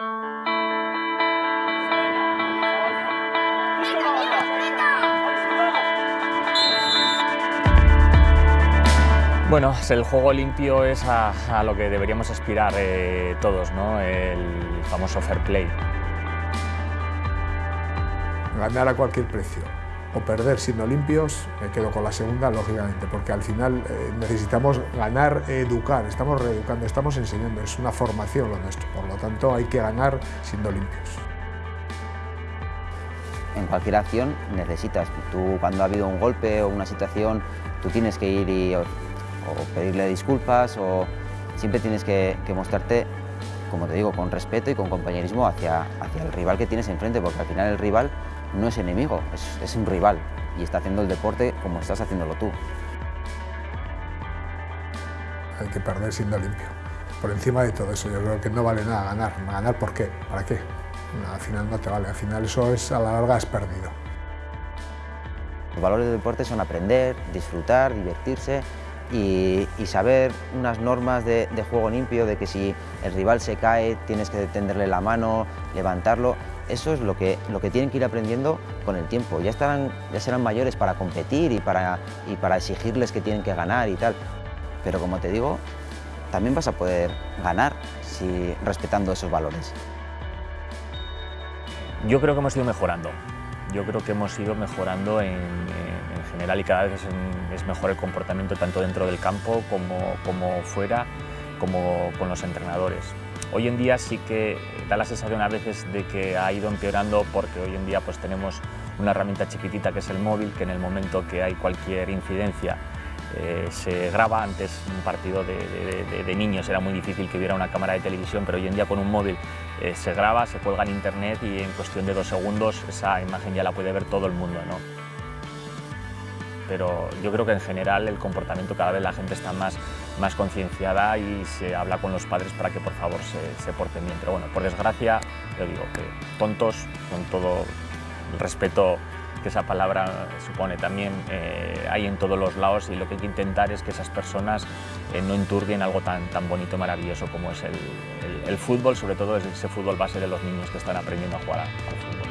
Bueno, el juego limpio es a, lo que deberíamos aspirar eh, todos, ¿no? el famoso fair play. Ganar a cualquier precio o perder siendo limpios, me quedo con la segunda, lógicamente, porque al final eh, necesitamos ganar, educar, estamos reeducando, estamos enseñando, es una formación lo nuestro, por lo tanto hay que ganar siendo limpios. En cualquier acción necesitas, tú cuando ha habido un golpe o una situación, tú tienes que ir y o pedirle disculpas o siempre tienes que, mostrarte, como te digo, con respeto y con compañerismo hacia, hacia el rival que tienes enfrente, porque al final el rival no es enemigo, es, es un rival y está haciendo el deporte como estás haciéndolo tú. Hay que perder siendo limpio. Por encima de todo eso, yo creo que no vale nada ganar. ¿Ganar por qué? ¿Para qué? al final no te vale, al final eso es, a la larga es perdido. Los valores del deporte son aprender, disfrutar, divertirse y, saber unas normas de, juego limpio, de que si el rival se cae tienes que tenderle la mano, levantarlo. Eso es lo que, lo que tienen que ir aprendiendo con el tiempo. Ya, estarán, ya serán mayores para competir y para, y para exigirles que tienen que ganar y tal. Pero como te digo, también vas a poder ganar si, respetando esos valores. Yo creo que hemos ido mejorando. Yo creo que hemos ido mejorando en, general y cada vez es, mejor el comportamiento tanto dentro del campo como, como fuera, como con los entrenadores. Hoy en día sí que da la sensación a veces de que ha ido empeorando porque hoy en día pues tenemos una herramienta chiquitita que es el móvil, que en el momento que hay cualquier incidencia eh, se graba. Antes un partido de, niños era muy difícil que hubiera una cámara de televisión, pero hoy en día con un móvil eh, se graba, se cuelga en internet y en cuestión de dos segundos esa imagen ya la puede ver todo el mundo. ¿no? Pero yo creo que en general el comportamiento cada vez la gente está más, más concienciada y se habla con los padres para que por favor se, se porten bien. Pero bueno, por desgracia, yo digo que tontos, con todo el respeto que esa palabra supone también eh, hay en todos los lados y lo que hay que intentar es que esas personas eh, no enturbien algo tan, tan bonito y maravilloso como es el, el, fútbol, sobre todo ese fútbol base de los niños que están aprendiendo a jugar al fútbol.